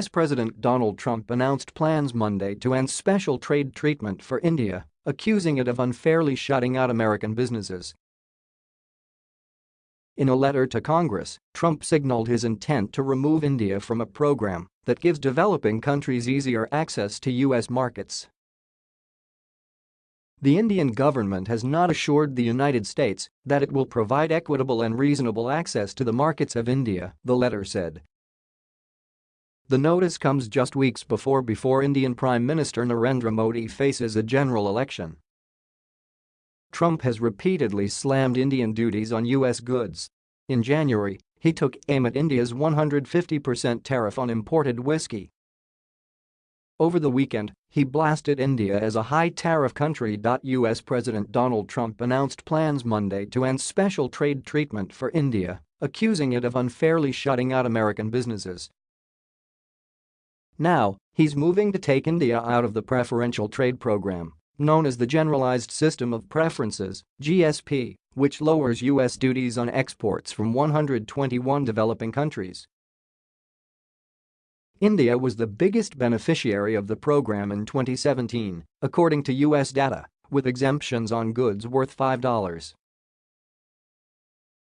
U.S. President Donald Trump announced plans Monday to end special trade treatment for India, accusing it of unfairly shutting out American businesses. In a letter to Congress, Trump signaled his intent to remove India from a program that gives developing countries easier access to U.S. markets. The Indian government has not assured the United States that it will provide equitable and reasonable access to the markets of India, the letter said. The notice comes just weeks before before Indian Prime Minister Narendra Modi faces a general election. Trump has repeatedly slammed Indian duties on U.S. goods. In January, he took aim at India's 150% tariff on imported whiskey. Over the weekend, he blasted India as a high-tariff country. U.S. President Donald Trump announced plans Monday to end special trade treatment for India, accusing it of unfairly shutting out American businesses. Now, he's moving to take India out of the preferential trade program, known as the Generalized System of Preferences GSP, which lowers U.S. duties on exports from 121 developing countries. India was the biggest beneficiary of the program in 2017, according to U.S. data, with exemptions on goods worth $5.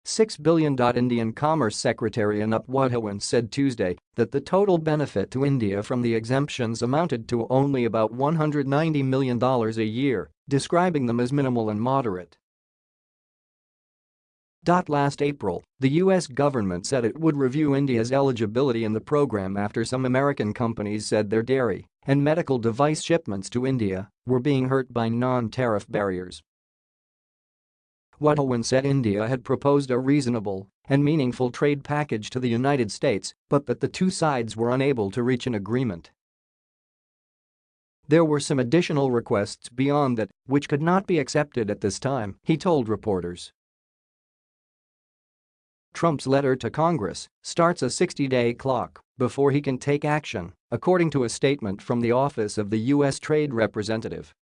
6 billion Indian Commerce Secretary Anup Wadhawan said Tuesday that the total benefit to India from the exemptions amounted to only about $190 million a year, describing them as minimal and moderate. Last April, the U.S. government said it would review India's eligibility in the program after some American companies said their dairy and medical device shipments to India were being hurt by non-tariff barriers. Wadhawan said India had proposed a reasonable and meaningful trade package to the United States but that the two sides were unable to reach an agreement. There were some additional requests beyond that which could not be accepted at this time, he told reporters. Trump's letter to Congress starts a 60-day clock before he can take action, according to a statement from the Office of the U.S. Trade Representative.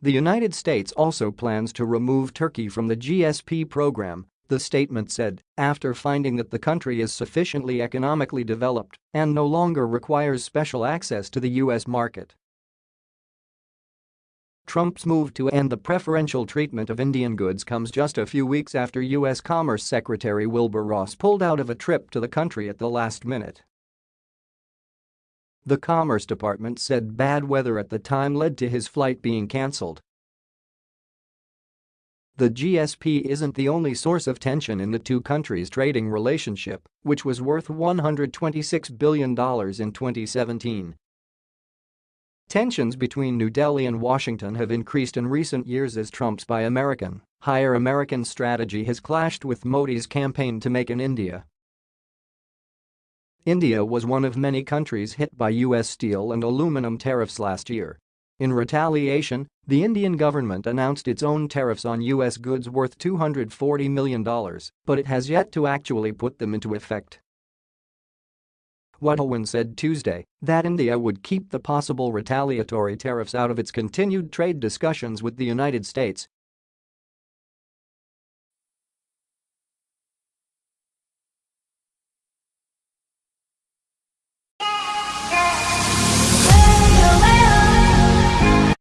The United States also plans to remove Turkey from the GSP program, the statement said, after finding that the country is sufficiently economically developed and no longer requires special access to the U.S. market. Trump's move to end the preferential treatment of Indian goods comes just a few weeks after U.S. Commerce Secretary Wilbur Ross pulled out of a trip to the country at the last minute. The Commerce Department said bad weather at the time led to his flight being cancelled. The GSP isn't the only source of tension in the two countries' trading relationship, which was worth $126 billion in 2017. Tensions between New Delhi and Washington have increased in recent years as Trump's Buy American, Hire American strategy has clashed with Modi's campaign to make in India India was one of many countries hit by U.S. steel and aluminum tariffs last year. In retaliation, the Indian government announced its own tariffs on U.S. goods worth $240 million, but it has yet to actually put them into effect. Wadhawan said Tuesday that India would keep the possible retaliatory tariffs out of its continued trade discussions with the United States